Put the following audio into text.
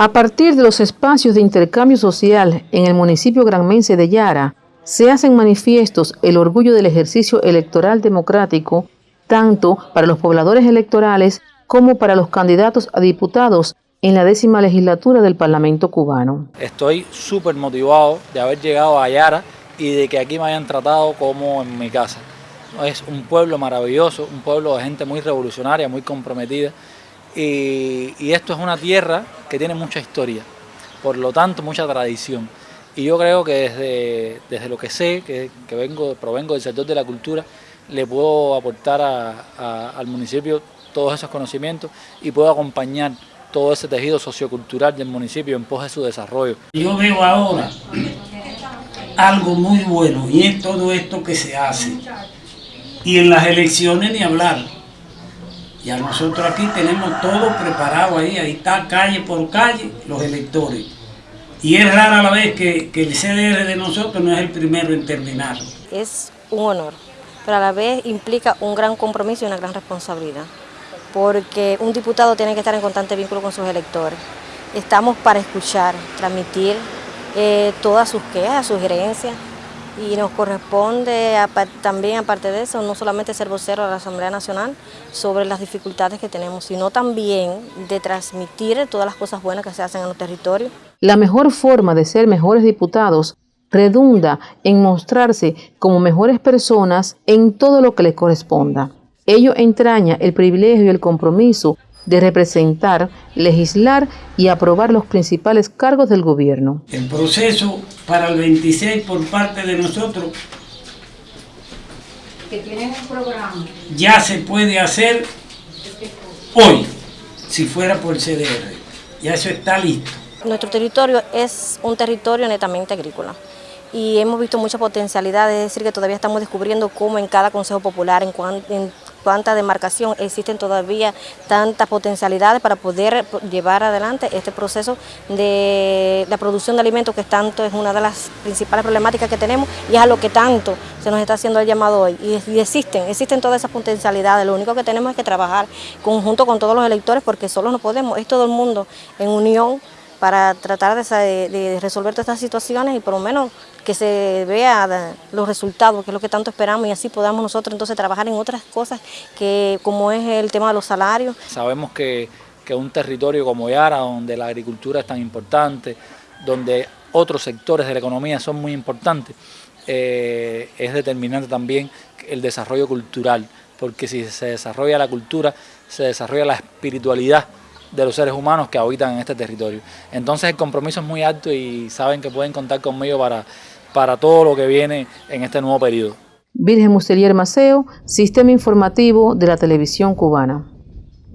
A partir de los espacios de intercambio social en el municipio granmense de Yara, se hacen manifiestos el orgullo del ejercicio electoral democrático, tanto para los pobladores electorales como para los candidatos a diputados en la décima legislatura del Parlamento cubano. Estoy súper motivado de haber llegado a Yara y de que aquí me hayan tratado como en mi casa. Es un pueblo maravilloso, un pueblo de gente muy revolucionaria, muy comprometida y, esto es una tierra que tiene mucha historia, por lo tanto mucha tradición. Y yo creo que desde, desde lo que sé, que, vengo, provengo del sector de la cultura, le puedo aportar al municipio todos esos conocimientos y puedo acompañar todo ese tejido sociocultural del municipio en pos de su desarrollo. Yo veo ahora algo muy bueno y es todo esto que se hace. Y en las elecciones ni hablar. Ya nosotros aquí tenemos todo preparado ahí, ahí está calle por calle los electores. Y es rara la vez que, que el CDR de nosotros no es el primero en terminar. Es un honor, pero a la vez implica un gran compromiso y una gran responsabilidad porque un diputado tiene que estar en constante vínculo con sus electores. Estamos para escuchar, transmitir eh, todas sus quejas, sugerencias y nos corresponde también, aparte de eso, no solamente ser vocero de la Asamblea Nacional sobre las dificultades que tenemos, sino también de transmitir todas las cosas buenas que se hacen en los territorios. La mejor forma de ser mejores diputados redunda en mostrarse como mejores personas en todo lo que les corresponda. Ello entraña el privilegio y el compromiso de representar, legislar y aprobar los principales cargos del gobierno. El proceso para el 26 por parte de nosotros que tienen un programa ya se puede hacer hoy, si fuera por CDR. Ya eso está listo. Nuestro territorio es un territorio netamente agrícola y hemos visto mucha potencialidad, es decir, que todavía estamos descubriendo cómo en cada Consejo Popular, en, en cuánta demarcación existen todavía tantas potencialidades para poder llevar adelante este proceso de la producción de alimentos que tanto es una de las principales problemáticas que tenemos y es a lo que tanto se nos está haciendo el llamado hoy. Y, existen, existen todas esas potencialidades, lo único que tenemos es que trabajar conjunto con todos los electores porque solo no podemos, es todo el mundo en unión para tratar de, resolver todas estas situaciones y por lo menos que se vea los resultados, que es lo que tanto esperamos y así podamos nosotros entonces trabajar en otras cosas que como es el tema de los salarios. Sabemos que, que un territorio como Yara, donde la agricultura es tan importante, donde otros sectores de la economía son muy importantes, eh, es determinante también el desarrollo cultural, porque si se desarrolla la cultura, se desarrolla la espiritualidad de los seres humanos que habitan en este territorio. Entonces el compromiso es muy alto y saben que pueden contar conmigo para, para todo lo que viene en este nuevo periodo. Virgen Muselier Maceo, Sistema Informativo de la Televisión Cubana.